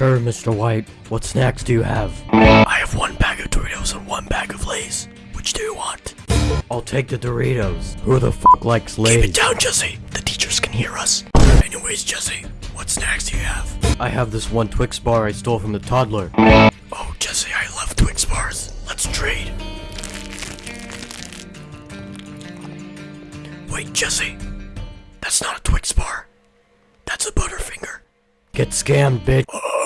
Sure, Mr. White. What snacks do you have? I have one bag of Doritos and one bag of Lay's. Which do you want? I'll take the Doritos. Who the fuck likes Lay's? Keep it down, Jesse. The teachers can hear us. Anyways, Jesse, what snacks do you have? I have this one Twix bar I stole from the toddler. Oh, Jesse, I love Twix bars. Let's trade. Wait, Jesse. That's not a Twix bar. That's a Butterfinger. Get scammed, bitch. Oh.